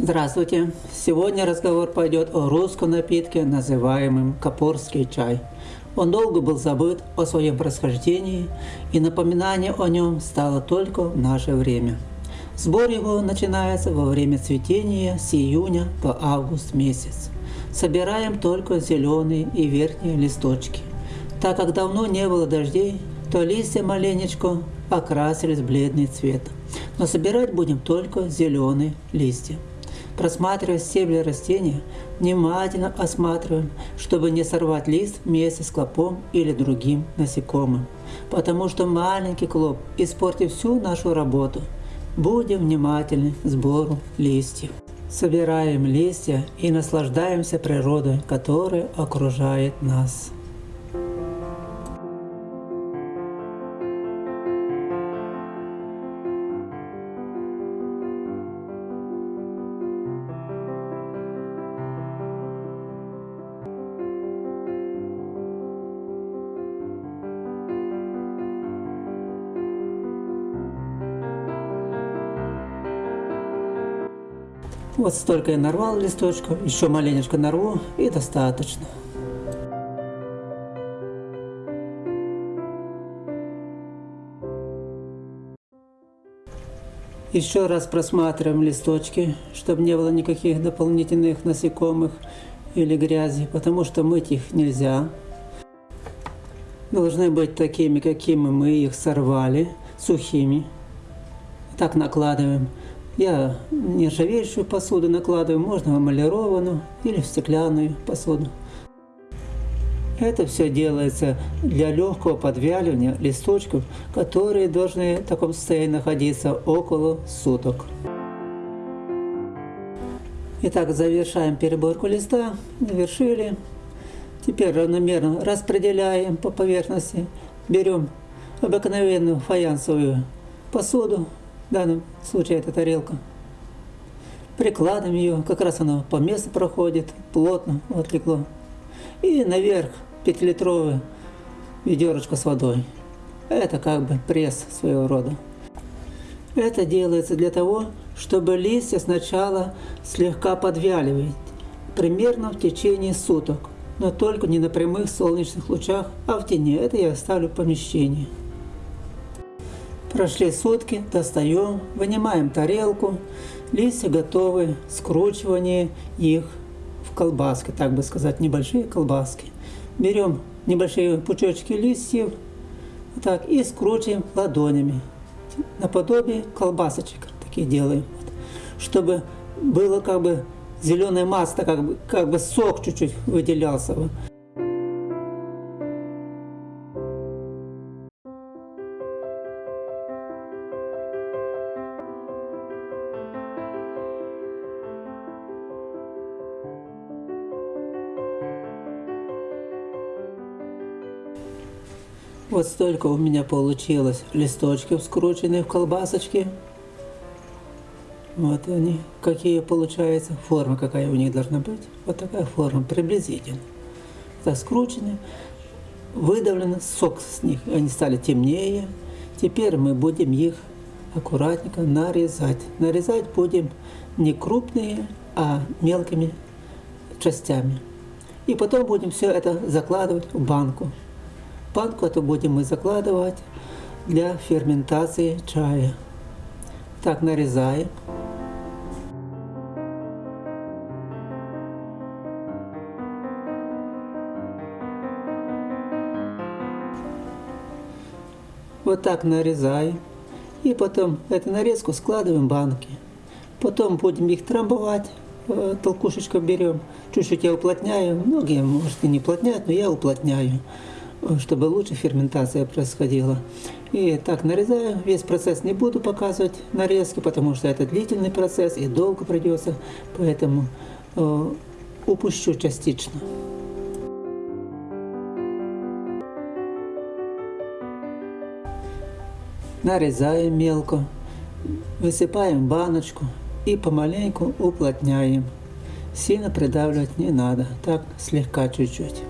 Здравствуйте! Сегодня разговор пойдет о русском напитке, называемом капорский чай. Он долго был забыт о своем происхождении, и напоминание о нем стало только в наше время. Сбор его начинается во время цветения с июня по август месяц. Собираем только зеленые и верхние листочки. Так как давно не было дождей, то листья маленечко окрасились в бледный цвет. Но собирать будем только зеленые листья. Просматривая стебли растения, внимательно осматриваем, чтобы не сорвать лист вместе с клопом или другим насекомым. Потому что маленький клоп испортит всю нашу работу. Будем внимательны к сбору листьев. Собираем листья и наслаждаемся природой, которая окружает нас. Вот столько я нарвал листочков, еще маленечко нарву и достаточно. Еще раз просматриваем листочки, чтобы не было никаких дополнительных насекомых или грязи, потому что мыть их нельзя. Должны быть такими, какими мы их сорвали, сухими. Так накладываем. Я нержавеющую посуду накладываю, можно эмалированную или в стеклянную посуду. Это все делается для легкого подвяливания листочков, которые должны в таком состоянии находиться около суток. Итак, завершаем переборку листа, завершили. Теперь равномерно распределяем по поверхности. Берем обыкновенную фаянсовую посуду, данном случае это тарелка. Прикладываем ее, как раз она по месту проходит, плотно отлегло. И наверх 5-литровое ведерочко с водой. Это как бы пресс своего рода. Это делается для того, чтобы листья сначала слегка подвяливать, примерно в течение суток, но только не на прямых солнечных лучах, а в тени. Это я оставлю в помещении. Прошли сутки, достаем, вынимаем тарелку, листья готовы, скручивание их в колбаски, так бы сказать, небольшие колбаски. Берем небольшие пучочки листьев так, и скручиваем ладонями, наподобие колбасочек такие делаем, чтобы было как бы зеленая масса, как бы, как бы сок чуть-чуть выделялся. Вот столько у меня получилось листочков, скрученных в колбасочки. Вот они, какие получаются, форма какая у них должна быть. Вот такая форма, приблизительно. Так скручены, выдавлено, сок с них, они стали темнее. Теперь мы будем их аккуратненько нарезать. Нарезать будем не крупные, а мелкими частями. И потом будем все это закладывать в банку банку эту будем мы закладывать для ферментации чая. Так, нарезаем. Вот так нарезаем. И потом эту нарезку складываем в банки. Потом будем их трамбовать. Э, толкушечку берем. Чуть-чуть я уплотняю. Многие, может, и не уплотняют, но я уплотняю чтобы лучше ферментация происходила. И так нарезаю. Весь процесс не буду показывать нарезки, потому что это длительный процесс и долго придется, поэтому э, упущу частично. Нарезаем мелко, высыпаем в баночку и помаленьку уплотняем. Сильно придавливать не надо, так слегка чуть-чуть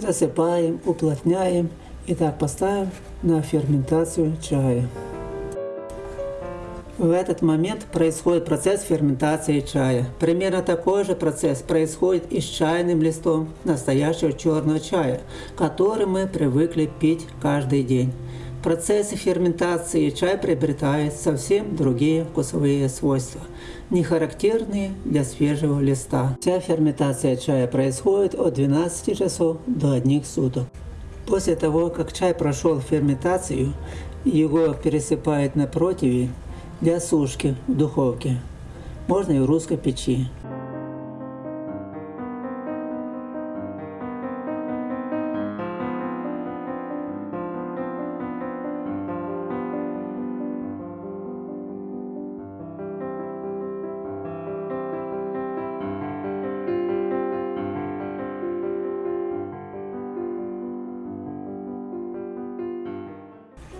засыпаем, уплотняем и так поставим на ферментацию чая. В этот момент происходит процесс ферментации чая. Примерно такой же процесс происходит и с чайным листом настоящего черного чая, который мы привыкли пить каждый день. Процессе ферментации чай приобретает совсем другие вкусовые свойства, не характерные для свежего листа. Вся ферментация чая происходит от 12 часов до одних суток. После того, как чай прошел ферментацию, его пересыпают на противень для сушки в духовке. Можно и в русской печи.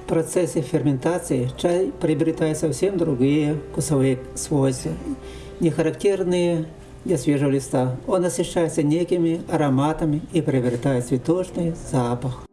В процессе ферментации чай приобретает совсем другие вкусовые свойства, не характерные для свежего листа. Он насыщается некими ароматами и приобретает цветочный запах.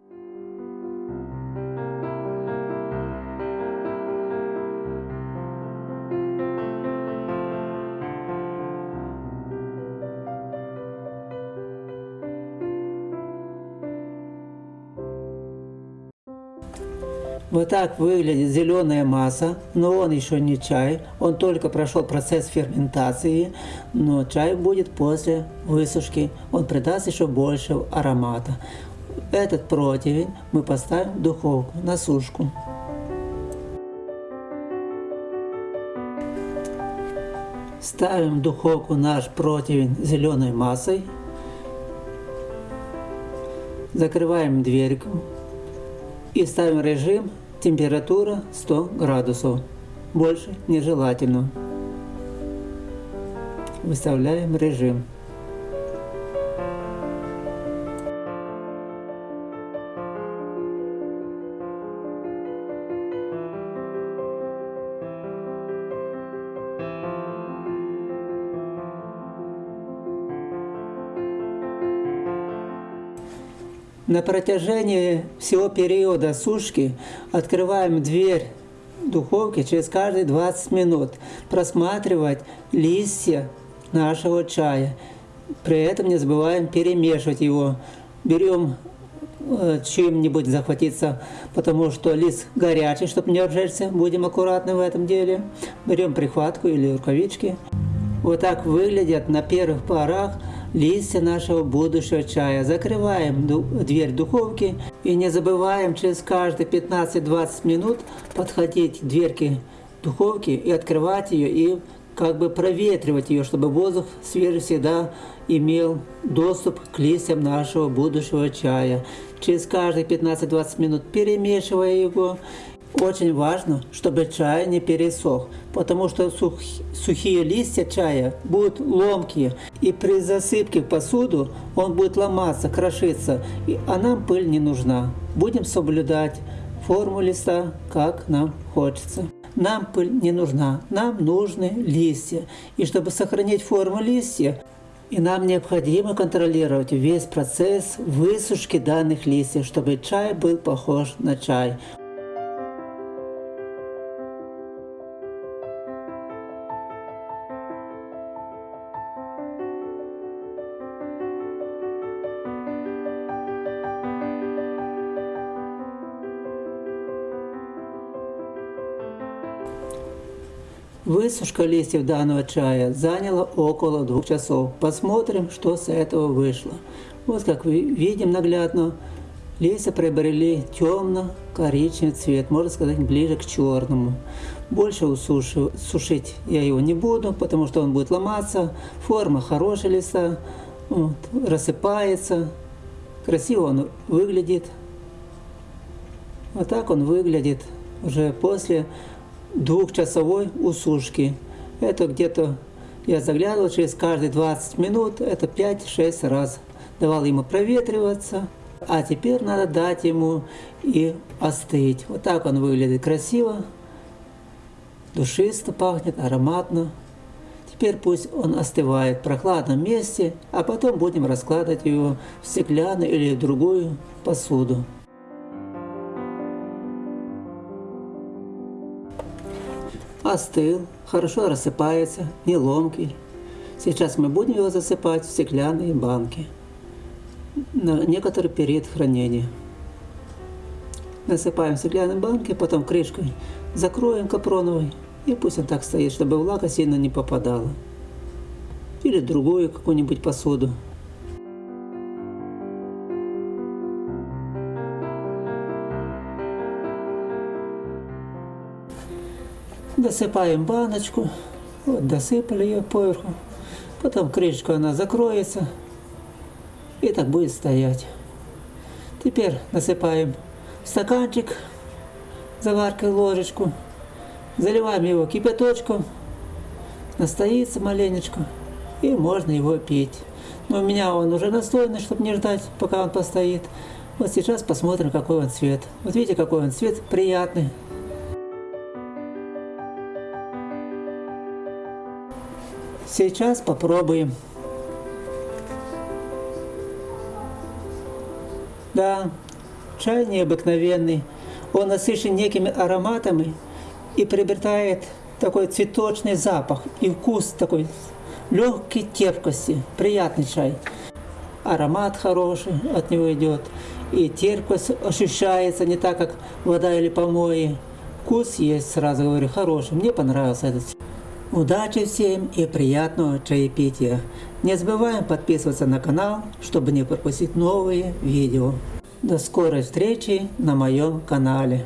Вот так выглядит зеленая масса, но он еще не чай, он только прошел процесс ферментации, но чай будет после высушки, он придаст еще больше аромата. Этот противень мы поставим в духовку на сушку. Ставим в духовку наш противень зеленой массой. Закрываем дверьку и ставим режим Температура 100 градусов. Больше нежелательно. Выставляем режим. На протяжении всего периода сушки открываем дверь духовки через каждые 20 минут, просматривать листья нашего чая. При этом не забываем перемешивать его. Берем э, чем-нибудь захватиться, потому что лист горячий, чтобы не обжечься. Будем аккуратны в этом деле. Берем прихватку или рукавички. Вот так выглядят на первых порах листья нашего будущего чая. Закрываем дверь духовки и не забываем через каждые 15-20 минут подходить к дверке духовки и открывать ее и как бы проветривать ее, чтобы воздух свежий всегда имел доступ к листьям нашего будущего чая. Через каждые 15-20 минут перемешивая его очень важно, чтобы чай не пересох, потому что сух, сухие листья чая будут ломкие, и при засыпке в посуду он будет ломаться, крошиться, и, а нам пыль не нужна. Будем соблюдать форму листа, как нам хочется. Нам пыль не нужна, нам нужны листья. И чтобы сохранить форму листья, и нам необходимо контролировать весь процесс высушки данных листьев, чтобы чай был похож на чай. Высушка листьев данного чая заняла около двух часов. Посмотрим, что с этого вышло. Вот как вы видим наглядно, листья приобрели темно-коричневый цвет, можно сказать, ближе к черному. Больше усуши, сушить я его не буду, потому что он будет ломаться. Форма хорошая листа, вот, рассыпается, красиво он выглядит. Вот так он выглядит уже после двухчасовой усушки. Это где-то я заглядывал через каждые 20 минут, это 5-6 раз. Давал ему проветриваться, а теперь надо дать ему и остыть. Вот так он выглядит красиво, душисто пахнет, ароматно. Теперь пусть он остывает в прохладном месте, а потом будем раскладывать его в стеклянную или в другую посуду. Остыл, хорошо рассыпается, не ломкий. Сейчас мы будем его засыпать в стеклянные банки на некоторый период хранения. Насыпаем в стеклянные банки, потом крышкой закроем капроновой, и пусть он так стоит, чтобы влага сильно не попадала. Или другую какую-нибудь посуду. Досыпаем баночку. Вот досыпали ее поверху. Потом крышка она закроется. И так будет стоять. Теперь насыпаем стаканчик заваркой ложечку. Заливаем его кипяточком. Настоится маленечко. И можно его пить. Но у меня он уже настойный, чтобы не ждать, пока он постоит. Вот сейчас посмотрим, какой он цвет. Вот видите, какой он цвет приятный. Сейчас попробуем. Да, чай необыкновенный. Он насыщен некими ароматами и приобретает такой цветочный запах и вкус такой легкой терпкости. Приятный чай. Аромат хороший от него идет. И терпкость ощущается не так, как вода или помои. Вкус есть, сразу говорю, хороший. Мне понравился этот. Удачи всем и приятного чаепития. Не забываем подписываться на канал, чтобы не пропустить новые видео. До скорой встречи на моем канале.